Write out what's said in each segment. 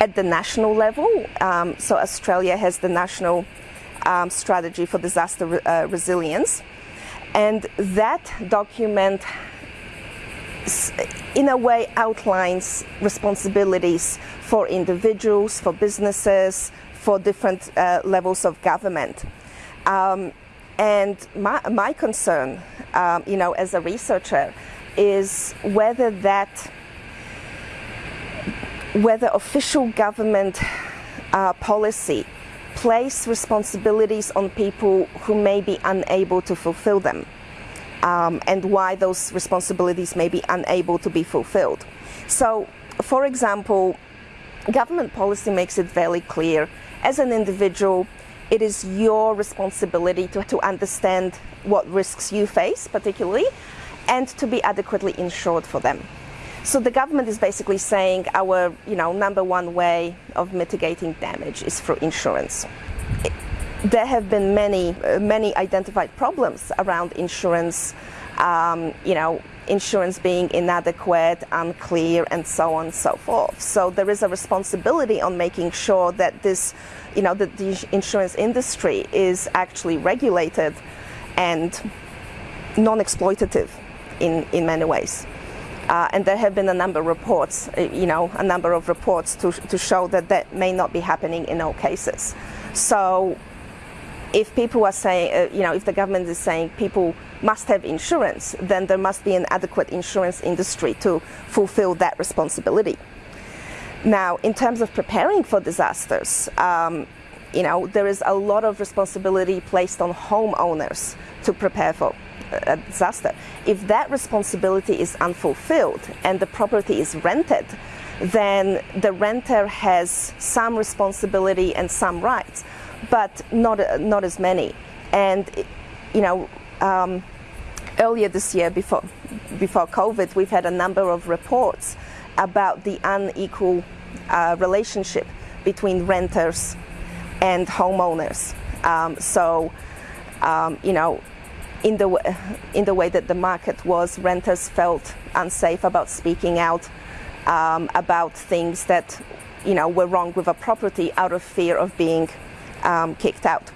at the national level. Um, so Australia has the national um, strategy for disaster re uh, resilience, and that document in a way outlines responsibilities for individuals, for businesses, for different uh, levels of government. Um, and my, my concern, um, you know, as a researcher, is whether that, whether official government uh, policy place responsibilities on people who may be unable to fulfill them um, and why those responsibilities may be unable to be fulfilled. So, for example, government policy makes it very clear as an individual, it is your responsibility to, to understand what risks you face, particularly, and to be adequately insured for them. So the government is basically saying our, you know, number one way of mitigating damage is through insurance. There have been many, uh, many identified problems around insurance, um, you know, insurance being inadequate, unclear, and so on and so forth. So there is a responsibility on making sure that this, you know, that the insurance industry is actually regulated and non-exploitative in, in many ways. Uh, and there have been a number of reports, uh, you know, a number of reports to, to show that that may not be happening in all cases. So if people are saying, uh, you know, if the government is saying people must have insurance, then there must be an adequate insurance industry to fulfill that responsibility. Now, in terms of preparing for disasters, um, you know, there is a lot of responsibility placed on homeowners to prepare for a disaster. If that responsibility is unfulfilled and the property is rented, then the renter has some responsibility and some rights, but not not as many. And you know, um, earlier this year, before before COVID, we've had a number of reports about the unequal uh, relationship between renters and homeowners. Um, so, um, you know, in the in the way that the market was, renters felt unsafe about speaking out um, about things that you know were wrong with a property out of fear of being um, kicked out.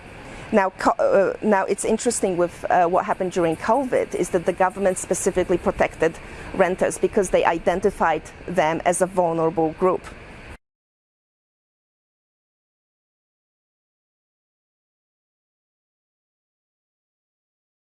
Now, uh, now it's interesting with uh, what happened during COVID is that the government specifically protected renters because they identified them as a vulnerable group.